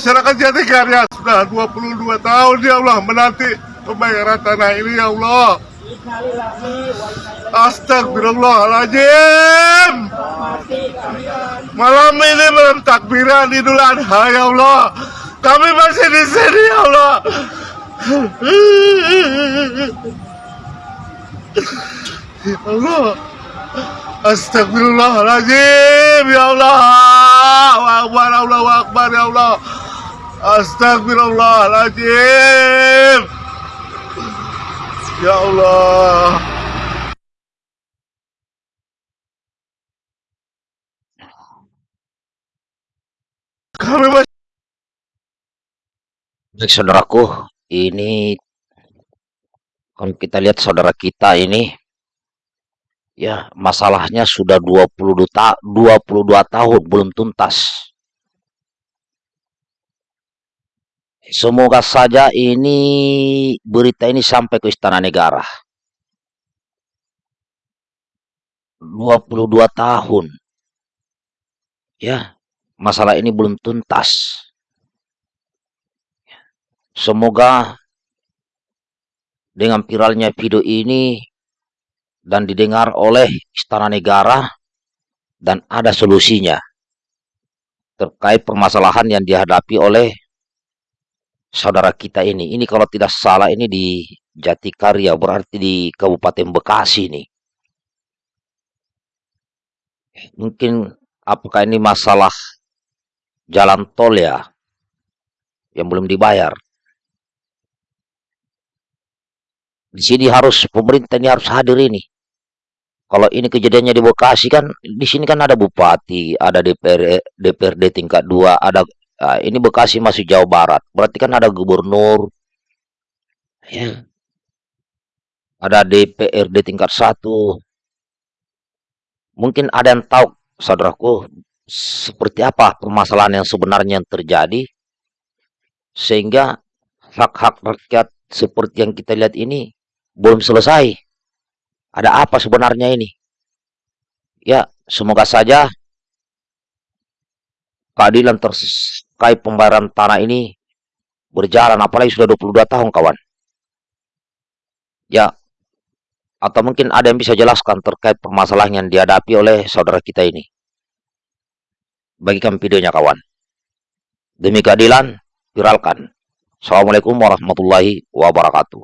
masyarakat Jatikarya sudah 22 tahun ya Allah menanti pembayaran tanah ini ya Allah. Astagfirullahaladzim. Malam ini malam takbiran Idul Adha ya Allah. Kami masih di sini ya Allah. Ya Allah. Astagfirullahaladzim ya Allah. Akbar Allah Akbar ya Allah. Astagfirullahaladzim. Ya Allah. Kami masih Baik saudaraku, ini kalau kita lihat saudara kita ini ya masalahnya sudah 22 ta 22 tahun belum tuntas. Semoga saja ini berita ini sampai ke istana negara. 22 tahun. Ya, masalah ini belum tuntas. Semoga dengan viralnya video ini dan didengar oleh istana negara dan ada solusinya terkait permasalahan yang dihadapi oleh saudara kita ini. Ini kalau tidak salah ini di Jatikarya berarti di Kabupaten Bekasi nih. Mungkin apakah ini masalah jalan tol ya yang belum dibayar. Di sini harus pemerintah ini harus hadir ini. Kalau ini kejadiannya di Bekasi kan, di sini kan ada bupati, ada DPR, DPRD tingkat 2, ada uh, ini Bekasi masih Jawa Barat. Berarti kan ada gubernur, ya. Ada DPRD tingkat 1. Mungkin ada yang tahu, saudaraku, seperti apa permasalahan yang sebenarnya yang terjadi sehingga hak-hak rakyat seperti yang kita lihat ini belum selesai. Ada apa sebenarnya ini? Ya, semoga saja keadilan terkait pembayaran tanah ini berjalan apalagi sudah 22 tahun kawan. Ya, atau mungkin ada yang bisa jelaskan terkait permasalahan yang dihadapi oleh saudara kita ini. Bagikan videonya kawan. Demi keadilan, viralkan. Assalamualaikum warahmatullahi wabarakatuh.